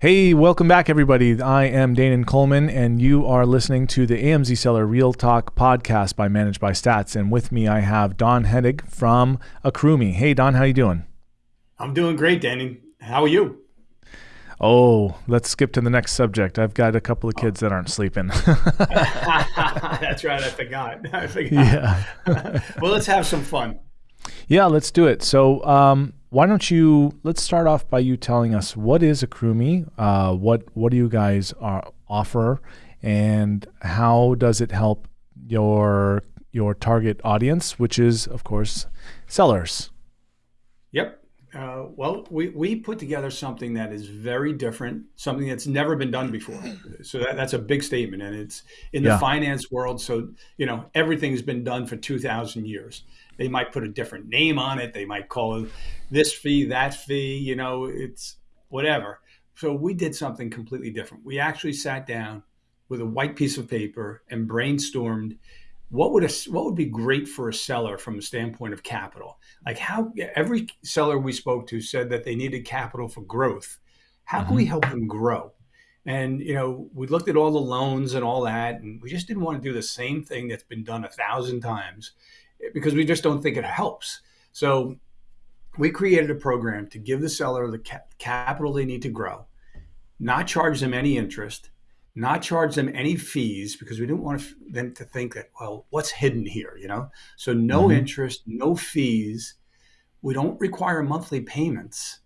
Hey, welcome back, everybody. I am Danon Coleman, and you are listening to the AMZ Seller Real Talk podcast by Managed by Stats. And with me, I have Don Henig from Accrueme. Hey, Don, how you doing? I'm doing great, Danny. How are you? Oh, let's skip to the next subject. I've got a couple of oh. kids that aren't sleeping. That's right. I forgot. I forgot. Yeah. well, let's have some fun. Yeah, let's do it. So, um, why don't you let's start off by you telling us what is Accrueme, uh, what what do you guys are, uh, offer, and how does it help your your target audience, which is of course sellers. Yep. Uh, well, we, we put together something that is very different, something that's never been done before. So that, that's a big statement, and it's in the yeah. finance world. So you know everything's been done for two thousand years. They might put a different name on it. They might call it this fee, that fee. You know, it's whatever. So we did something completely different. We actually sat down with a white piece of paper and brainstormed what would a, what would be great for a seller from a standpoint of capital. Like how every seller we spoke to said that they needed capital for growth. How can we mm-hmm. help them grow? And you know, we looked at all the loans and all that, and we just didn't want to do the same thing that's been done a thousand times because we just don't think it helps. So we created a program to give the seller the ca- capital they need to grow, not charge them any interest, not charge them any fees because we didn't want them to think that, well, what's hidden here, you know? So no mm-hmm. interest, no fees. We don't require monthly payments.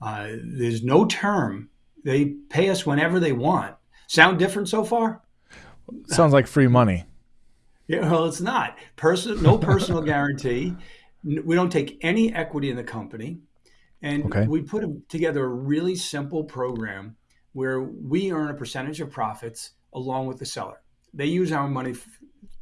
Uh, there's no term. They pay us whenever they want. Sound different so far? Sounds like free money. Yeah, well, it's not. Person, no personal guarantee. We don't take any equity in the company. And okay. we put together a really simple program where we earn a percentage of profits along with the seller. They use our money,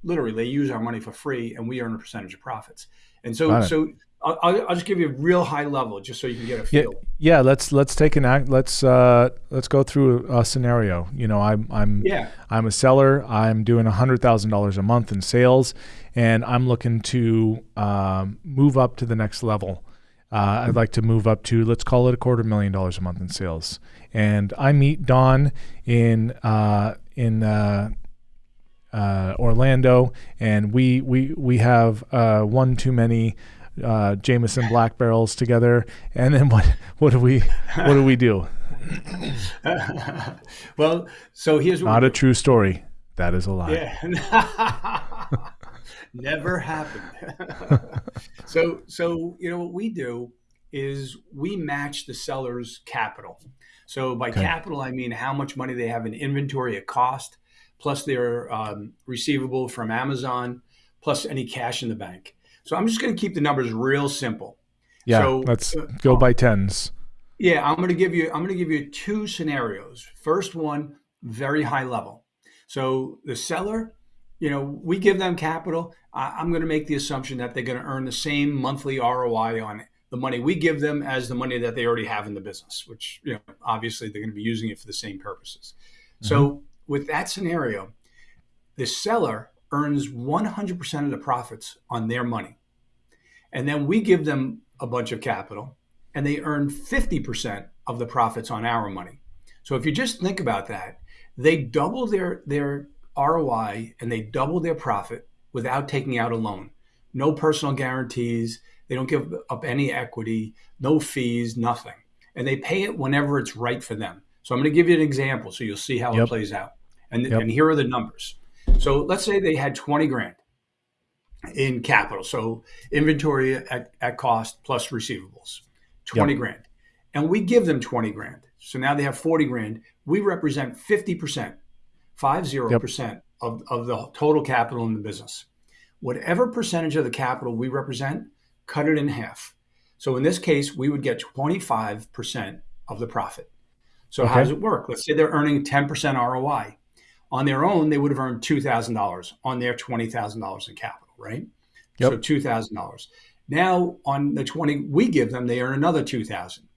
literally, they use our money for free, and we earn a percentage of profits. And so, so I'll, I'll, just give you a real high level, just so you can get a feel. Yeah, yeah let's let's take an act. Let's uh, let's go through a scenario. You know, I'm I'm yeah. I'm a seller. I'm doing a hundred thousand dollars a month in sales, and I'm looking to um, move up to the next level. Uh, I'd like to move up to let's call it a quarter million dollars a month in sales, and I meet Don in uh, in uh, uh Orlando, and we we we have uh, one too many uh, Jameson Black Barrels together, and then what what do we what do we do? well, so here's not a true story. That is a lie. Yeah. Never happened. so so you know what we do is we match the seller's capital. So by okay. capital, I mean how much money they have in inventory at cost, plus their um, receivable from Amazon, plus any cash in the bank. So I'm just going to keep the numbers real simple. Yeah, so, let's uh, go by tens. Yeah, I'm going to give you I'm going to give you two scenarios. First one, very high level. So the seller, you know, we give them capital. I, am going to make the assumption that they're going to earn the same monthly ROI on the money we give them as the money that they already have in the business, which you know obviously they're going to be using it for the same purposes. Mm-hmm. So with that scenario, the seller earns 100% of the profits on their money. And then we give them a bunch of capital and they earn 50% of the profits on our money. So if you just think about that, they double their, their ROI and they double their profit without taking out a loan. No personal guarantees. They don't give up any equity, no fees, nothing. And they pay it whenever it's right for them. So I'm going to give you an example so you'll see how yep. it plays out. And, yep. and here are the numbers. So let's say they had 20 grand in capital. So inventory at, at cost plus receivables, 20 yep. grand. And we give them 20 grand. So now they have 40 grand. We represent 50%, 50% yep. of, of the total capital in the business. Whatever percentage of the capital we represent, cut it in half. So in this case, we would get 25% of the profit. So okay. how does it work? Let's say they're earning 10% ROI. On their own, they would have earned $2,000 on their $20,000 in capital, right? Yep. So $2,000. Now on the 20 we give them, they earn another 2000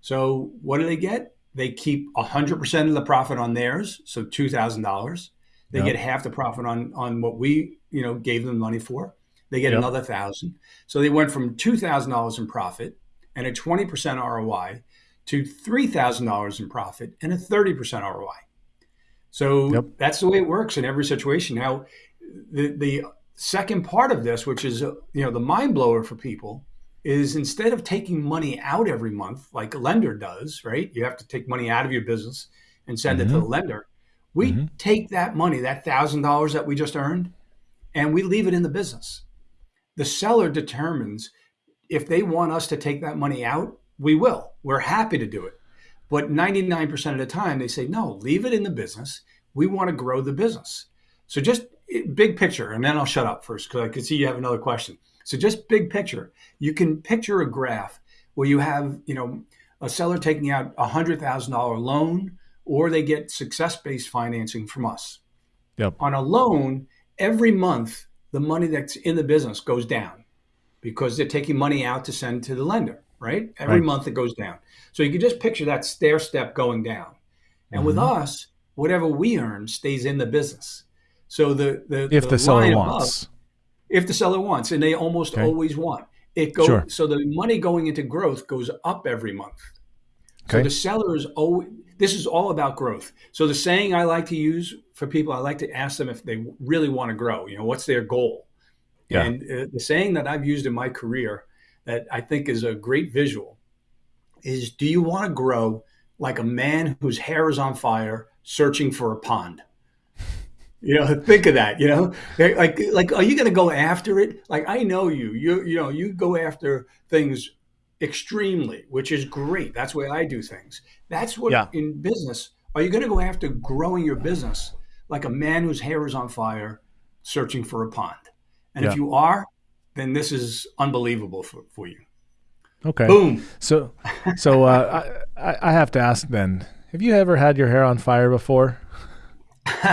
So what do they get? They keep 100% of the profit on theirs, so $2,000. They yep. get half the profit on on what we, you know, gave them money for. They get yep. another 1000 So they went from $2,000 in profit and a 20% ROI to $3,000 in profit and a 30% ROI. So yep. that's the way it works in every situation. Now, the, the second part of this, which is, you know, the mind blower for people is instead of taking money out every month, like a lender does, right? You have to take money out of your business and send mm-hmm. it to the mm-hmm. lender. We mm-hmm. take that money, that thousand dollars that we just earned, and we leave it in the business. The seller determines if they want us to take that money out, we will. We're happy to do it. But 99% of the time, they say, no, leave it in the business. We want to grow the business. So just eh, big picture, and then I'll shut up first because I can see you have another question. So just big picture, you can picture a graph where you have, you know, a seller taking out a hundred thousand dollar loan, or they get success-based financing from us. Yep. On a loan, every month the money that's in the business goes down because they're taking money out to send to the lender right? Every right. month it goes down. So you can just picture that stair step going down. And mm-hmm. with us, whatever we earn stays in the business. So the the if the, the seller wants, above, if the seller wants, and they almost okay. always want it goes. Sure. So the money going into growth goes up every month. Okay. So the seller is always. This is all about growth. So the saying I like to use for people, I like to ask them if they really want to grow. You know, what's their goal? Yeah. And uh, the saying that I've used in my career that I think is a great visual is do you want to grow like a man whose hair is on fire searching for a pond? You know, think of that. You know, like like are you going to go after it? Like I know you. You you know you go after things extremely, which is great. That's the way I do things. That's what yeah. in business. Are you going to go after growing your business like a man whose hair is on fire searching for a pond? And yeah. if you are, then this is unbelievable for, for you. Okay. Boom. So, so uh, I, I have to ask then, have you ever had your hair on fire before?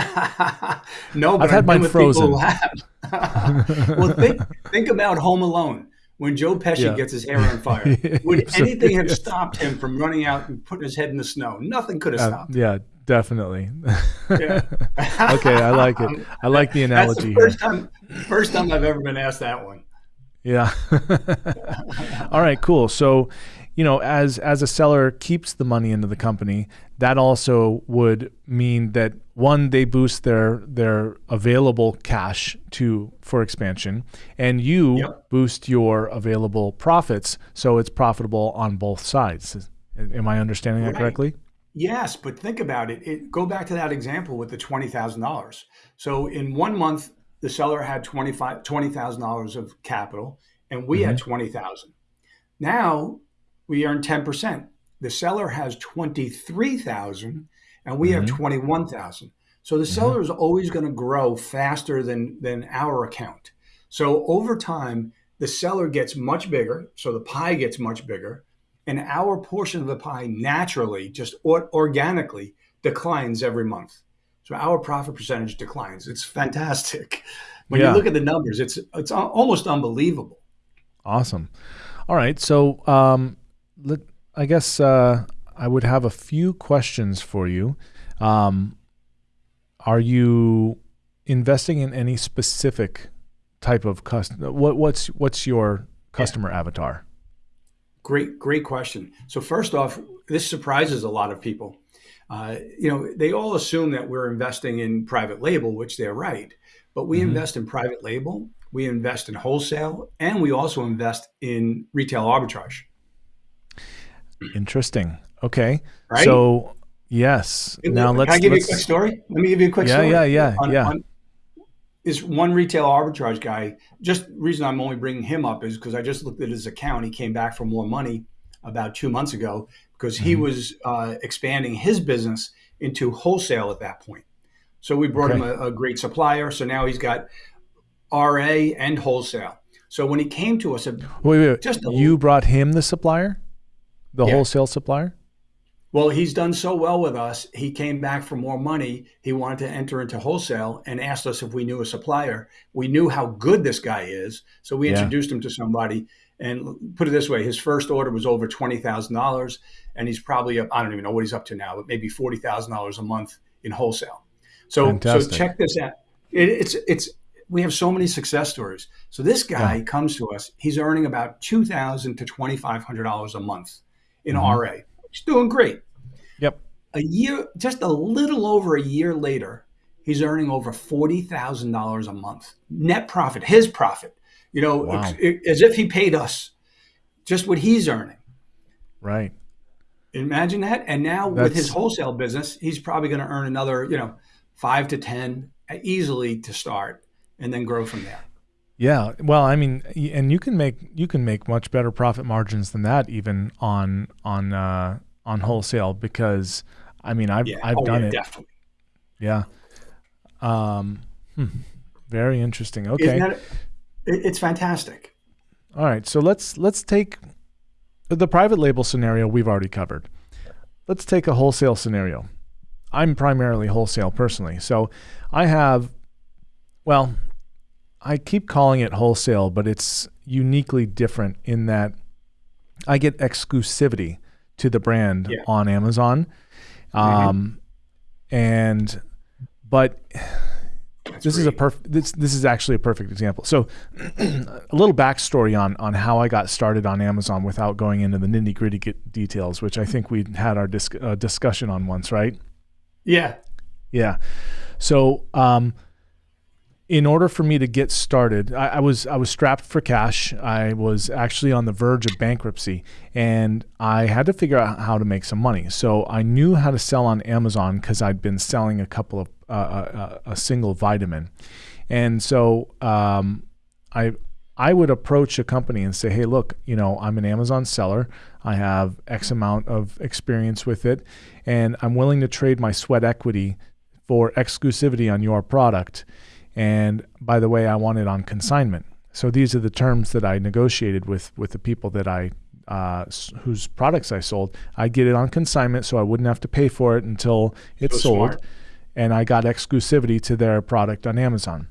no, but I've had mine frozen. well, think, think about Home Alone when Joe Pesci yeah. gets his hair on fire. Would so, anything have stopped him from running out and putting his head in the snow? Nothing could have uh, stopped. Yeah, definitely. Yeah. okay, I like it. I like the analogy. That's the first here. time, first time I've ever been asked that one. Yeah. All right, cool. So, you know, as as a seller keeps the money into the company, that also would mean that one they boost their their available cash to for expansion and you yep. boost your available profits so it's profitable on both sides. Am I understanding right. that correctly? Yes, but think about it. it. Go back to that example with the $20,000. So in one month the seller had $20,000 of capital and we mm-hmm. had 20,000. Now we earn 10%. The seller has 23,000 and we mm-hmm. have 21,000. So the mm-hmm. seller is always going to grow faster than than our account. So over time the seller gets much bigger, so the pie gets much bigger, and our portion of the pie naturally just or- organically declines every month. Our profit percentage declines. It's fantastic. When yeah. you look at the numbers, it's it's almost unbelievable. Awesome. All right. So um, let, I guess uh, I would have a few questions for you. Um, are you investing in any specific type of customer? What, what's what's your customer yeah. avatar? Great, great question. So first off, this surprises a lot of people. Uh, you know, they all assume that we're investing in private label, which they're right. But we mm-hmm. invest in private label, we invest in wholesale, and we also invest in retail arbitrage. Interesting. Okay. Right? So yes. now let's. Can I give let's, you a quick story? Let me give you a quick yeah, story. Yeah, yeah, on, yeah. On, is one retail arbitrage guy. Just reason I'm only bringing him up is because I just looked at his account. He came back for more money about two months ago because he mm-hmm. was uh, expanding his business into wholesale at that point. So we brought okay. him a, a, great supplier. So now he's got RA and wholesale. So when he came to us, wait, wait, wait. just you brought him the supplier, the yeah. wholesale supplier. Well, he's done so well with us. He came back for more money. He wanted to enter into wholesale and asked us if we knew a supplier. We knew how good this guy is, so we yeah. introduced him to somebody. And put it this way, his first order was over twenty thousand dollars, and he's probably up. I don't even know what he's up to now, but maybe forty thousand dollars a month in wholesale. So Fantastic. so check this out. It, it's it's we have so many success stories. So this guy yeah. comes to us. He's earning about two thousand to twenty five hundred dollars a month in mm-hmm. RA. He's doing great. Yep. A year, just a little over a year later, he's earning over forty thousand dollars a month net profit. His profit, you know, wow. as if he paid us just what he's earning. Right. Imagine that. And now That's... with his wholesale business, he's probably going to earn another, you know, five to ten easily to start, and then grow from there. Yeah, well, I mean, and you can make you can make much better profit margins than that even on on uh, on wholesale because I mean I've yeah. I've oh, done yeah, it. Definitely. Yeah. Um, hmm. Very interesting. Okay. That, it's fantastic. All right, so let's let's take the private label scenario we've already covered. Let's take a wholesale scenario. I'm primarily wholesale personally, so I have, well, I keep calling it wholesale, but it's uniquely different in that I get exclusivity to the brand yeah. on Amazon. Mm-hmm. Um, mm-hmm. and but That's this great. is a perfect this this is actually a perfect example. So a little backstory on on how I got started on Amazon without going into the nitty gritty details, which I think we had our dis- uh, discussion on once, right? Yeah. Yeah. So um, in order for me to get started, I, I, was I was strapped for cash. I was actually on the verge of bankruptcy, and I had to figure out how to make some money. So I knew how to sell on Amazon because I'd been selling a couple of a, a, single vitamin, and so um, I I would approach a company and say, hey, look, you know, I'm an Amazon seller. I have X amount of experience with it, and I'm willing to trade my sweat equity for exclusivity on your product and by the way, I want it on consignment. So these are the terms that I negotiated with with the people that I uh, whose products I sold. I get it on consignment, so I wouldn't have to pay for it until it's so sold, smart. And I got exclusivity to their product on Amazon.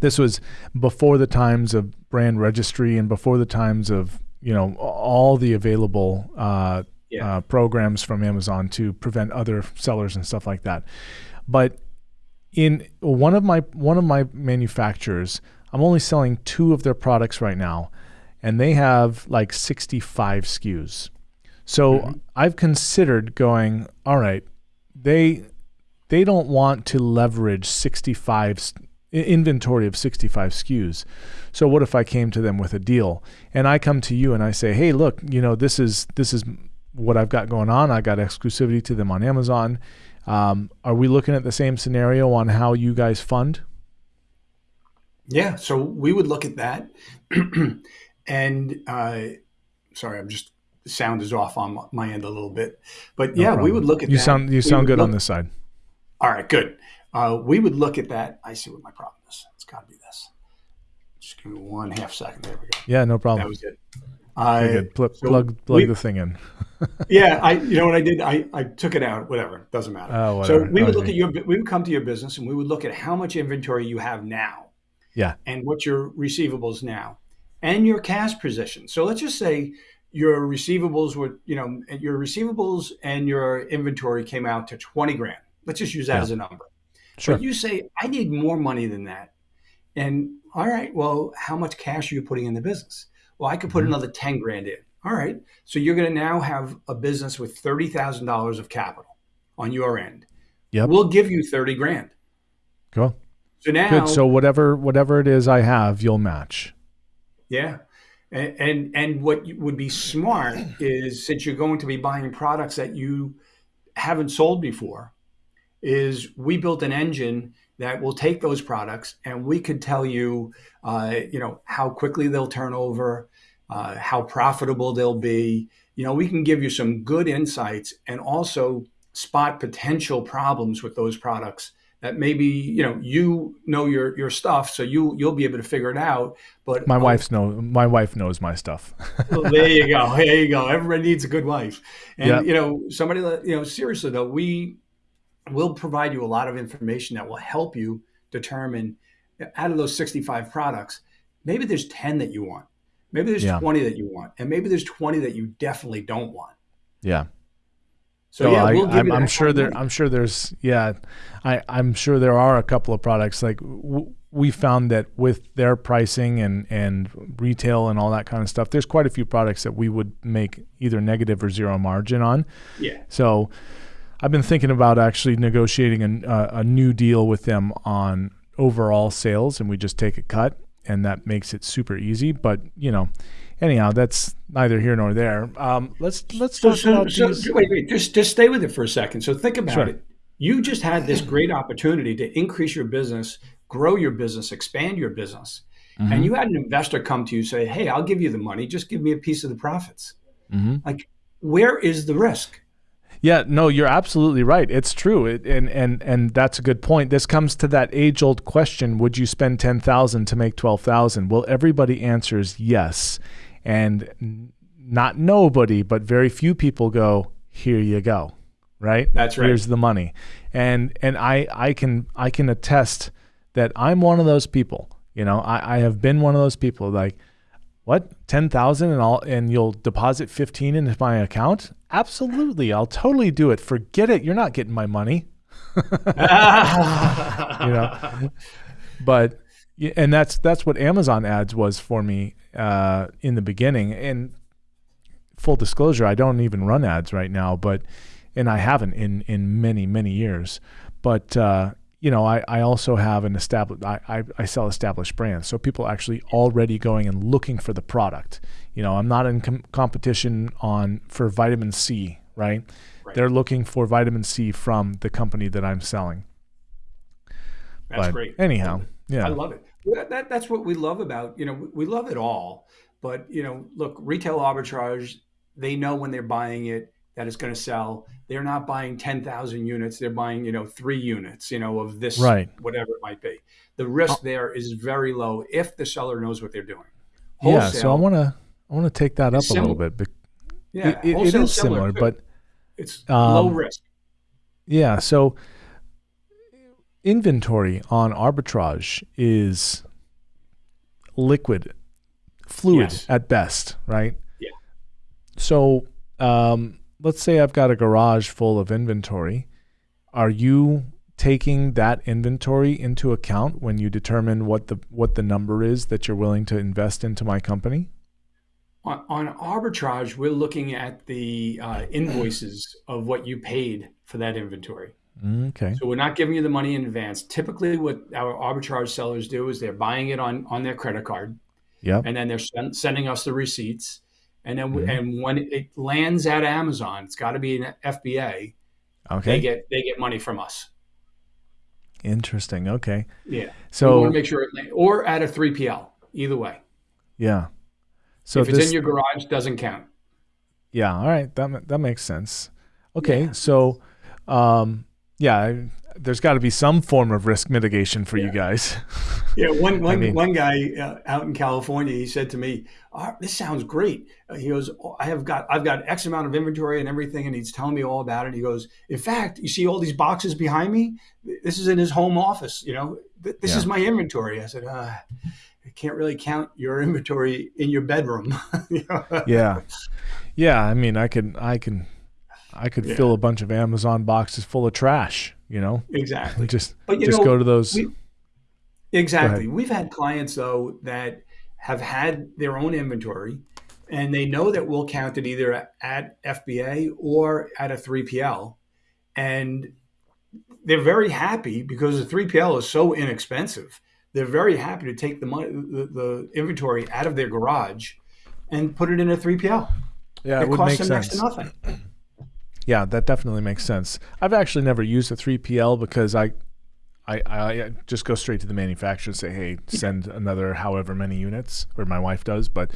This was before the times of brand registry and before the times of you know all the available uh, yeah. uh, programs from Amazon to prevent other sellers and stuff like that. But in one of my one of my manufacturers, I'm only selling two of their products right now, and they have like 65 SKUs. So mm-hmm. I've considered going, all right, they they don't want to leverage 65 inventory of 65 SKUs. So what if I came to them with a deal and I come to you and I say, "Hey, look, you know, this is this is what I've got going on. I got exclusivity to them on Amazon um, are we looking at the same scenario on how you guys fund? Yeah, so we would look at that. and uh, sorry, I'm just the sound is off on my end a little bit, but no yeah, problem. we would look at you that. sound you sound good look, on this side. All right, good. Uh, we would look at that. I see what my problem is. It's got to be this. Just give me one half second. There we go. Yeah, no problem. That was it. I good. Pl- so plug plug we, the thing in. yeah, I you know what I did? I, I took it out. Whatever, doesn't matter. Oh, whatever. so we would look at your we would come to your business and we would look at how much inventory you have now. Yeah. And what your receivables now, and your cash position. So let's just say your receivables were you know your receivables and your inventory came out to twenty grand. Let's just use that yeah. as a number. Sure. But you say I need more money than that, and all right, well, how much cash are you putting in the business? Well, I could put mm-hmm. another 10 grand in. All right. So you're going to now have a business with $30,000 of capital on your end. Yeah. We'll give you 30 grand. Cool. So now Good. So whatever whatever it is I have, you'll match. Yeah. And, and and what would be smart is since you're going to be buying products that you haven't sold before, is we built an engine that will take those products and we could tell you, uh, you know, how quickly they'll turn over, uh, how profitable they'll be. You know, we can give you some good insights and also spot potential problems with those products that maybe you know you know your your stuff so you you'll be able to figure it out but my uh, wife's know my wife knows my stuff well, there you go there you go everybody needs a good wife and yep. you know somebody you know seriously though we we'll provide you a lot of information that will help you determine out of those 65 products, maybe there's 10 that you want. Maybe there's yeah. 20 that you want. And maybe there's 20 that you definitely don't want. Yeah. So, yeah, oh, we'll I, am sure there. I'm sure there's. Yeah, I, I'm sure there are a couple of products like w- we found that with their pricing and and retail and all that kind of stuff, there's quite a few products that we would make either negative or zero margin on. Yeah. So, I've been thinking about actually negotiating a, a, a new deal with them on overall sales, and we just take a cut, and that makes it super easy. But you know anyhow, that's neither here nor there. Um, let's let's talk so, about so, these. Wait, wait, just just stay with it for a second. So think about sure. it. You just had this great opportunity to increase your business, grow your business, expand your business, mm-hmm. and you had an investor come to you say, "Hey, I'll give you the money. Just give me a piece of the profits." Mm-hmm. Like, where is the risk? Yeah, no, you're absolutely right. It's true, it, and and and that's a good point. This comes to that age-old question: Would you spend ten thousand to make twelve thousand? Well, everybody answers yes, and not nobody, but very few people go, here you go. Right? That's right. Here's the money. And and I I can I can attest that I'm one of those people. You know, I, I have been one of those people like what ten thousand and I'll and you'll deposit fifteen into my account? Absolutely, I'll totally do it. Forget it. You're not getting my money. you know, but and that's that's what Amazon ads was for me uh, in the beginning. And full disclosure, I don't even run ads right now, but and I haven't in in many many years. But uh, you know, I, I also have an established I, I, I sell established brands, so people actually already going and looking for the product. You know, I'm not in com- competition on for vitamin C, right? right? They're looking for vitamin C from the company that I'm selling. That's but great. Anyhow, yeah, I love it that, that's what we love about you know we love it all but you know look retail arbitrage they know when they're buying it that it's going to sell they're not buying 10,000 units they're buying you know 3 units you know of this right. whatever it might be the risk oh. there is very low if the seller knows what they're doing Wholesale, yeah so i want to i want to take that up a little bit yeah it, it is similar, similar but it's um, low risk yeah so inventory on arbitrage is liquid, fluid yes. at best, right? Yeah. So um, let's say I've got a garage full of inventory. Are you taking that inventory into account when you determine what the what the number is that you're willing to invest into my company? On, on arbitrage, we're looking at the uh, invoices of what you paid for that inventory. Okay. So we're not giving you the money in advance. Typically, what our arbitrage sellers do is they're buying it on on their credit card. Yeah. And then they're sen- sending us the receipts. And then mm-hmm. and when it lands at Amazon, it's got to be an FBA. Okay. They get they get money from us. Interesting. Okay. Yeah. So we want to make sure it or at a 3PL. Either way. Yeah. So if it's in your garage, doesn't count. Yeah. All right. That that makes sense. Okay. Yeah. So, um, yeah, there's got to be some form of risk mitigation for yeah. you guys. yeah, one one, I mean, one guy uh, out in California, he said to me, oh, "This sounds great." Uh, he goes, oh, "I have got I've got X amount of inventory and everything," and he's telling me all about it. He goes, "In fact, you see all these boxes behind me? This is in his home office. You know, this yeah. is my inventory." I said, uh, "I can't really count your inventory in your bedroom." yeah, yeah. I mean, I can I can I could yeah. fill a bunch of Amazon boxes full of trash, you know? Exactly. just just know, go to those. We, exactly. We've had clients though that have had their own inventory and they know that we'll count it either at FBA or at a 3PL. And they're very happy because the 3PL is so inexpensive. They're very happy to take the money, the, the inventory out of their garage and put it in a 3PL. Yeah, it, it would costs make them sense. next to nothing yeah, that definitely makes sense. I've actually never used a 3PL because I, I, I just go straight to the manufacturer and say, hey, send another however many units, or my wife does. But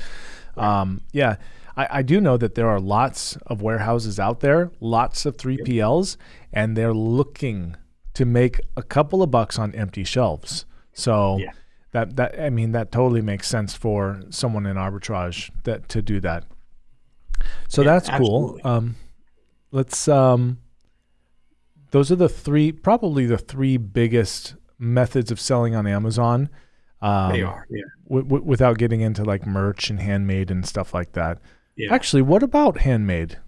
um, yeah, I, I do know that there are lots of warehouses out there, lots of 3PLs, and they're looking to make a couple of bucks on empty shelves. So yeah. that that I mean that totally makes sense for someone in arbitrage that to do that. So yeah, that's absolutely. cool. Um, let's um those are the three probably the three biggest methods of selling on Amazon. Um, they are, yeah. W- w- without getting into like merch and handmade and stuff like that. Yeah. Actually, what about handmade?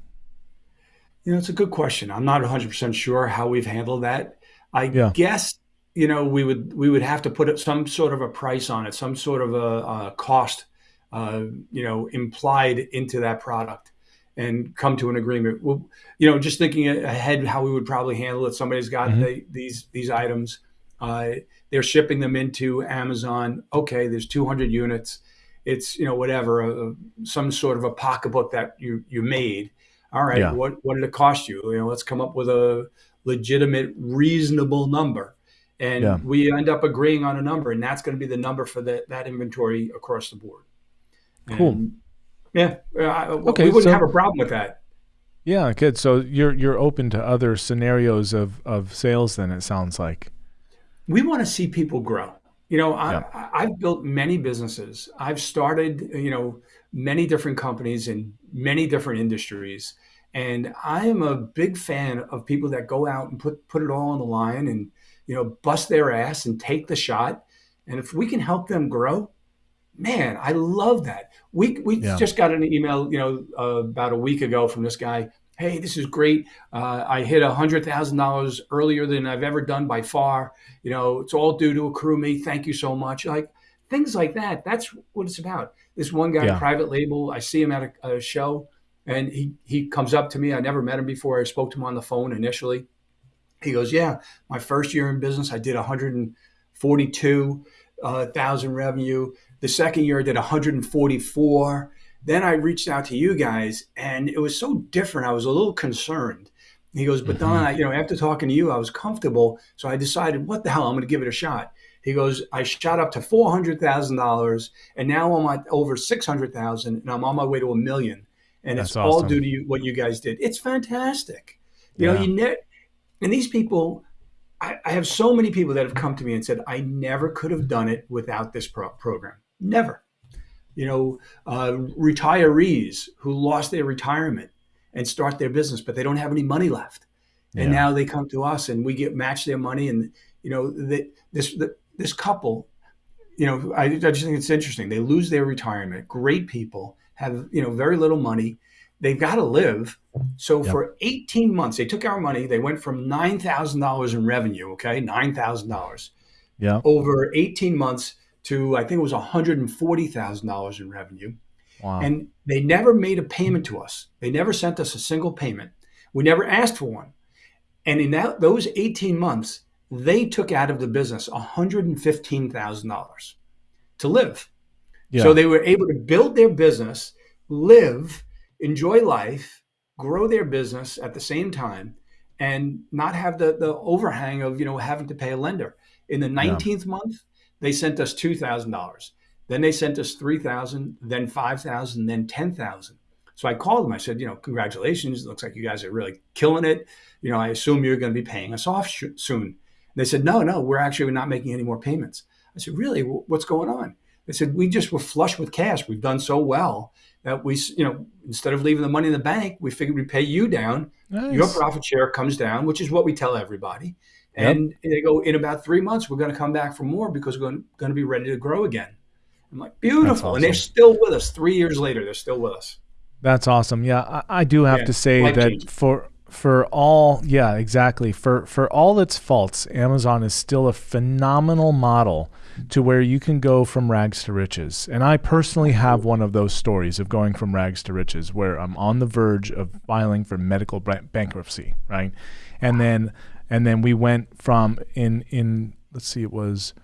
You know, it's a good question. I'm not 100% sure how we've handled that. I yeah. guess you know we would we would have to put some sort of a price on it, some sort of a, a cost, uh, you know, implied into that product, and come to an agreement. Well, you know, just thinking ahead how we would probably handle it. Somebody's got mm-hmm. the, these these items. Uh, they're shipping them into Amazon. Okay, there's 200 units. It's you know whatever, uh, some sort of a pocketbook that you you made. All right, yeah. what what did it cost you? You know, let's come up with a legitimate, reasonable number, and yeah. we end up agreeing on a number, and that's going to be the number for that that inventory across the board. Cool. And, yeah. okay. We wouldn't so, have a problem with that. Yeah, good. So you're you're open to other scenarios of of sales. Then it sounds like we want to see people grow. You know, I, yeah. I've built many businesses. I've started, you know, many different companies in many different industries, and I am a big fan of people that go out and put put it all on the line and you know bust their ass and take the shot. And if we can help them grow, man, I love that. We we yeah. just got an email, you know, uh, about a week ago from this guy. Hey, this is great. Uh, I hit a hundred thousand dollars earlier than I've ever done by far. You know, it's all due to accrue me. Thank you so much. Like things like that. That's what it's about. This one guy, yeah. private label. I see him at a, a show, and he he comes up to me. I never met him before. I spoke to him on the phone initially. He goes, "Yeah, my first year in business, I did 142 uh, thousand revenue. The second year I did 144. Then I reached out to you guys, and it was so different. I was a little concerned. He goes, but mm-hmm. Don, I, you know, after talking to you, I was comfortable, so I decided, what the hell, I'm going to give it a shot. He goes, I shot up to four hundred thousand dollars, and now I'm at over six hundred thousand, and I'm on my way to a million. And That's it's awesome. all due to you, what you guys did. It's fantastic. You yeah. know, you ne- and these people, I, I, have so many people that have come to me and said, I never could have done it without this pro- program. Never. You know, uh, retirees who lost their retirement and start their business, but they don't have any money left. And yeah. now they come to us and we get match their money. And, you know, the, this, the, this couple, you know, I, I just think it's interesting. They lose their retirement. Great people have, you know, very little money. They've got to live. So yep. for 18 months, they took our money. They went from $9,000 in revenue, okay, $9,000. Yeah. Over 18 months, to I think it was $140,000 in revenue. Wow. And they never made a payment to us. They never sent us a single payment. We never asked for one. And in that, those 18 months, they took out of the business $115,000 to live. Yeah. So they were able to build their business, live, enjoy life, grow their business at the same time, and not have the, the overhang of, you know, having to pay a lender. In the 19th yeah. month, they sent us $2,000. Then they sent us 3,000, then 5,000, then 10,000. So I called them. I said, you know, congratulations. It looks like you guys are really killing it. You know, I assume you're going to be paying us off soon. And they said, no, no, we're actually not making any more payments. I said, really? What's going on? They said, we just were flush with cash. We've done so well that we, you know, instead of leaving the money in the bank, we figured we'd pay you down. Nice. Your profit share comes down, which is what we tell everybody. And yep. they go, in about three months, we're going to come back for more because we're going, going to be ready to grow again. I'm like, beautiful. Awesome. And they're still with us. Three years later, they're still with us. That's awesome. Yeah, I, I do have yeah. to say Life that for for all yeah exactly for for all its faults amazon is still a phenomenal model to where you can go from rags to riches and i personally have one of those stories of going from rags to riches where i'm on the verge of filing for medical bankruptcy right and then and then we went from in in let's see, it was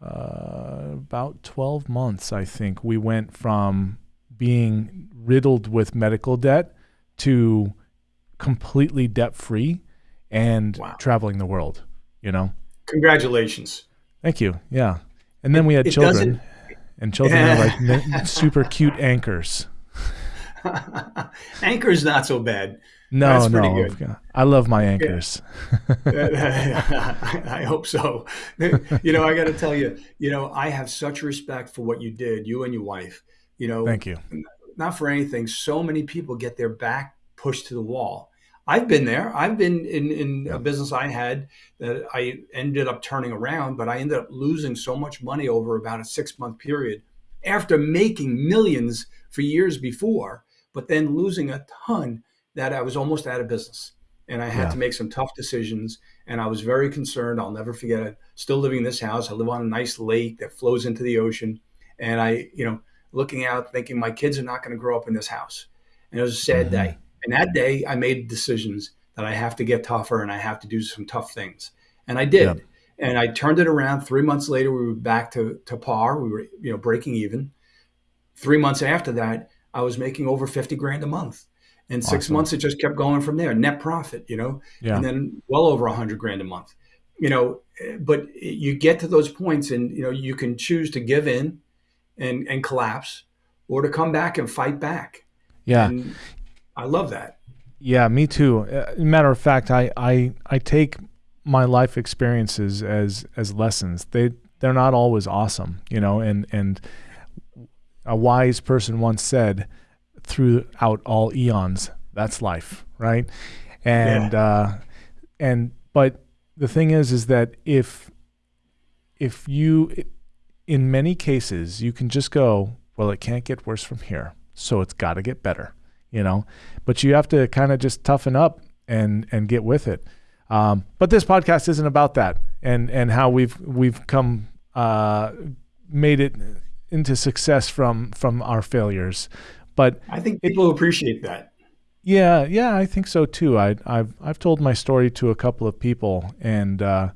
uh, about 12 months, I think. We went from being riddled with medical debt to completely debt free and wow. traveling the world. You know. Congratulations. Thank you. Yeah, and then we had it children, and children yeah. are like super cute anchors. Anchor's not so bad. No, no. I love my anchors. Yeah. I hope so. You know, I got to tell you, you know, I have such respect for what you did, you and your wife. You know, thank you. Not for anything. So many people get their back pushed to the wall. I've been there. I've been in, in a business I had that I ended up turning around, but I ended up losing so much money over about a six month period after making millions for years before, but then losing a ton that I was almost out of business and I had yeah. to make some tough decisions. And I was very concerned. I'll never forget it. Still living in this house. I live on a nice lake that flows into the ocean. And I, you know, looking out, thinking my kids are not going to grow up in this house. And it was a sad mm-hmm. day. And that day, I made decisions that I have to get tougher and I have to do some tough things. And I did. Yeah. And I turned it around. Three months later, we were back to, to par. We were, you know, breaking even. Three months after that, I was making over 50 grand a month. And six awesome. months, it just kept going from there. Net profit, you know, yeah. and then well over a hundred grand a month, you know. But you get to those points, and you know you can choose to give in and and collapse, or to come back and fight back. Yeah, and I love that. Yeah, me too. Uh, matter of fact, I I I take my life experiences as as lessons. They they're not always awesome, you know, and and a wise person once said throughout all eons. That's life, right? And yeah. uh, and but the thing is, is that if if you, in many cases, you can just go, well, it can't get worse from here, so it's got to get better, you know. But you have to kind of just toughen up and and get with it. Um, but this podcast isn't about that, and and how we've we've come uh, made it into success from from our failures. But I think people it, appreciate that. Yeah, yeah, I think so too. I, have I've told my story to a couple of people, and uh,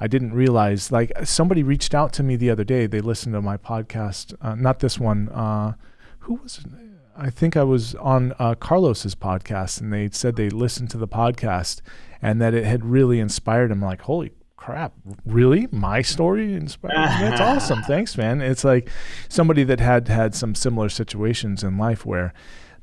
I didn't realize. Like somebody reached out to me the other day. They listened to my podcast, uh, not this one. Uh, who was it? I think I was on uh, Carlos's podcast, and they said they listened to the podcast and that it had really inspired them. Like, holy crap, really? My story inspired? That's awesome. Thanks, man. It's like somebody that had had some similar situations in life where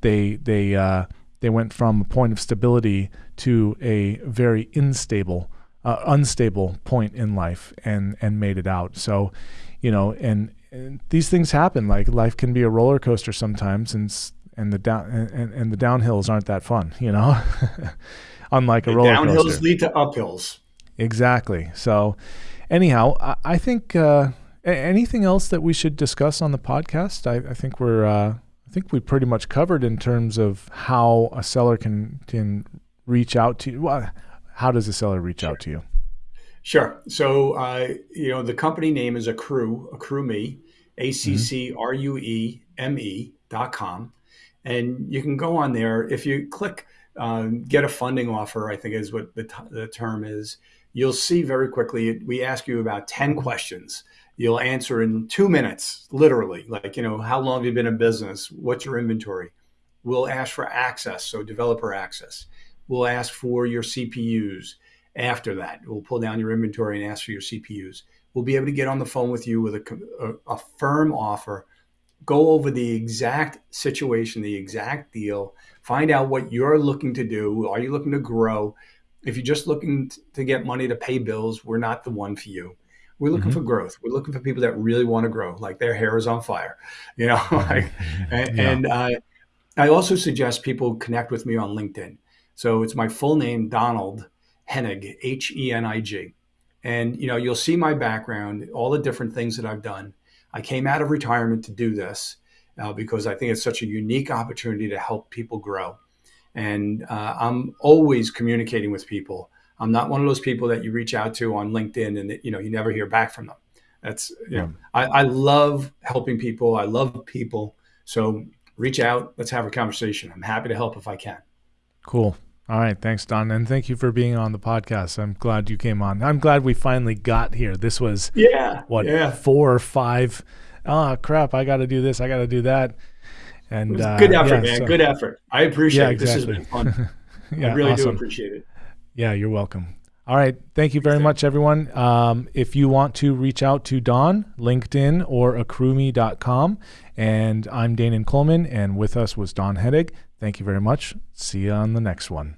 they they uh, they went from a point of stability to a very unstable uh, unstable point in life and and made it out. So, you know, and, and these things happen. Like life can be a roller coaster sometimes, and and the down and, and the downhills aren't that fun. You know. Unlike a roller downhills coaster. Downhills lead to uphills. Exactly. So, anyhow, I, I think uh, anything else that we should discuss on the podcast. I, I think we're uh, I think we pretty much covered in terms of how a seller can can reach out to you. Well, how does a seller reach sure. out to you? Sure. So, uh, you know, the company name is Accrue, Accrue Me, A C C R U E M E dot com. And you can go on there. If you click um, get a funding offer, I think is what the, t- the term is, you'll see very quickly, we ask you about 10 questions. You'll answer in two minutes, literally. Like, you know, how long have you been in business? What's your inventory? We'll ask for access, so developer access. We'll ask for your CPUs. After that, we'll pull down your inventory and ask for your CPUs. We'll be able to get on the phone with you with a, a, a firm offer, go over the exact situation, the exact deal, Find out what you're looking to do. Are you looking to grow? If you're just looking to get money to pay bills, we're not the one for you. We're looking mm-hmm. for growth. We're looking for people that really want to grow, like their hair is on fire, you know. like, and, yeah. and uh, I also suggest people connect with me on LinkedIn. So it's my full name, Donald Henig, H E N I G. And you know, you'll see my background, all the different things that I've done. I came out of retirement to do this uh, because I think it's such a unique opportunity to help people grow. And uh, I'm always communicating with people. I'm not one of those people that you reach out to on LinkedIn and you know you never hear back from them. That's you know I, I love helping people. I love people. So reach out. Let's have a conversation. I'm happy to help if I can. Cool. All right, thanks, Don, and thank you for being on the podcast. I'm glad you came on. I'm glad we finally got here. This was yeah, what yeah. four or five. five oh crap, I got to do this, I got to do that. And uh, good effort, yeah, man. So, good effort. I appreciate yeah, exactly. it. This has been fun. yeah, I really awesome. do appreciate it. Yeah, you're welcome. All right. Thank you very much, everyone. Um, if you want to reach out to Don, LinkedIn or accrueme.com. And I'm Danon Coleman, and with us was Don Henig. Thank you very much. See you on the next one.